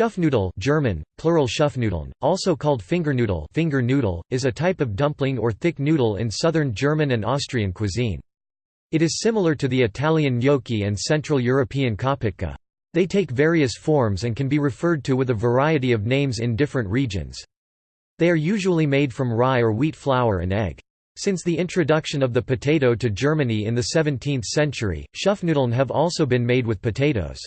Schupfnudel German, plural Schupfnudeln, also called Fingernudel finger noodle, is a type of dumpling or thick noodle in southern German and Austrian cuisine. It is similar to the Italian gnocchi and Central European kopytka. They take various forms and can be referred to with a variety of names in different regions. They are usually made from rye or wheat flour and egg. Since the introduction of the potato to Germany in the 17th century, Schupfnudeln have also been made with potatoes.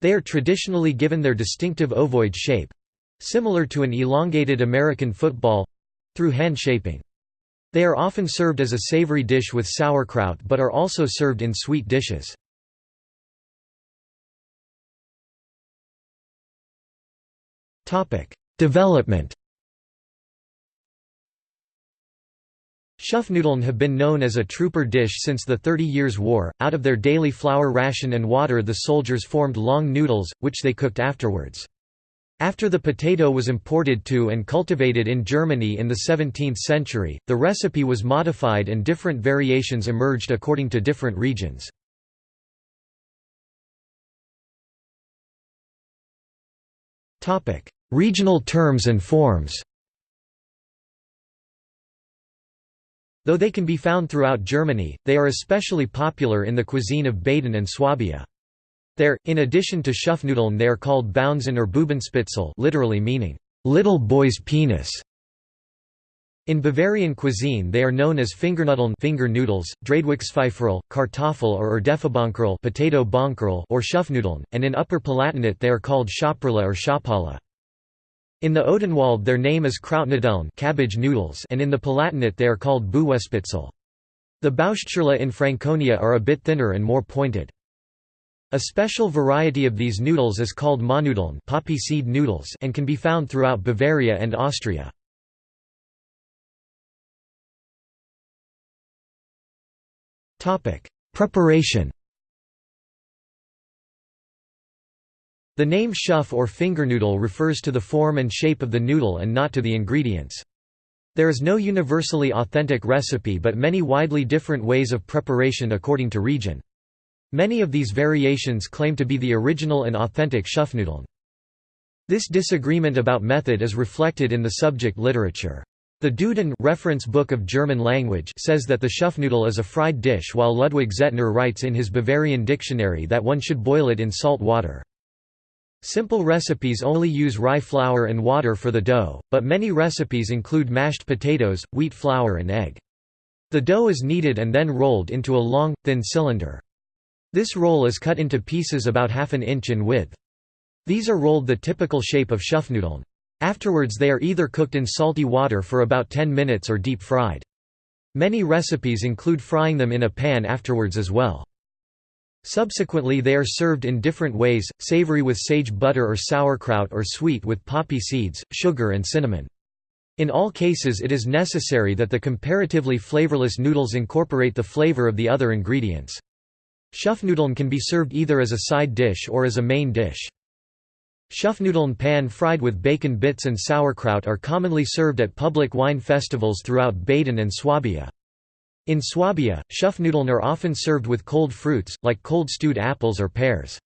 They are traditionally given their distinctive ovoid shape—similar to an elongated American football—through hand shaping. They are often served as a savory dish with sauerkraut but are also served in sweet dishes. Development Schupfnudeln have been known as a trooper dish since the Thirty Years' War. Out of their daily flour ration and water, the soldiers formed long noodles, which they cooked afterwards. After the potato was imported to and cultivated in Germany in the 17th century, the recipe was modified and different variations emerged according to different regions. Regional terms and forms Though they can be found throughout Germany, they are especially popular in the cuisine of Baden and Swabia. There, in addition to Schupfnudeln they are called Bounsen or Bubenspitzel literally meaning, "...little boy's penis". In Bavarian cuisine they are known as Fingernudeln finger noodles, Dreidwickspfeiferl, Kartoffel or Erdäpfelbonkerl potato bonkerl or Schupfnudeln, and in Upper Palatinate they are called Schopperle or Schopala. In the Odenwald their name is Krautnudeln cabbage noodles and in the Palatinate they are called Buwespitzel. The Bauschtschorle in Franconia are a bit thinner and more pointed. A special variety of these noodles is called Mohnnudeln poppy seed noodles and can be found throughout Bavaria and Austria. Preparation The name schupf or fingernoodle refers to the form and shape of the noodle and not to the ingredients. There is no universally authentic recipe but many widely different ways of preparation according to region. Many of these variations claim to be the original and authentic Schupfnudeln. This disagreement about method is reflected in the subject literature. The Duden reference book of German language says that the Schupfnudel is a fried dish while Ludwig Zehetner writes in his Bavarian dictionary that one should boil it in salt water. Simple recipes only use rye flour and water for the dough, but many recipes include mashed potatoes, wheat flour and egg. The dough is kneaded and then rolled into a long, thin cylinder. This roll is cut into pieces about half an inch in width. These are rolled the typical shape of Schupfnudeln. Afterwards they are either cooked in salty water for about 10 minutes or deep fried. Many recipes include frying them in a pan afterwards as well. Subsequently they are served in different ways, savory with sage butter or sauerkraut or sweet with poppy seeds, sugar and cinnamon. In all cases it is necessary that the comparatively flavorless noodles incorporate the flavor of the other ingredients. Schupfnudeln can be served either as a side dish or as a main dish. Schupfnudeln pan-fried with bacon bits and sauerkraut are commonly served at public wine festivals throughout Baden and Swabia. In Swabia, Schupfnudeln are often served with cold fruits, like cold stewed apples or pears.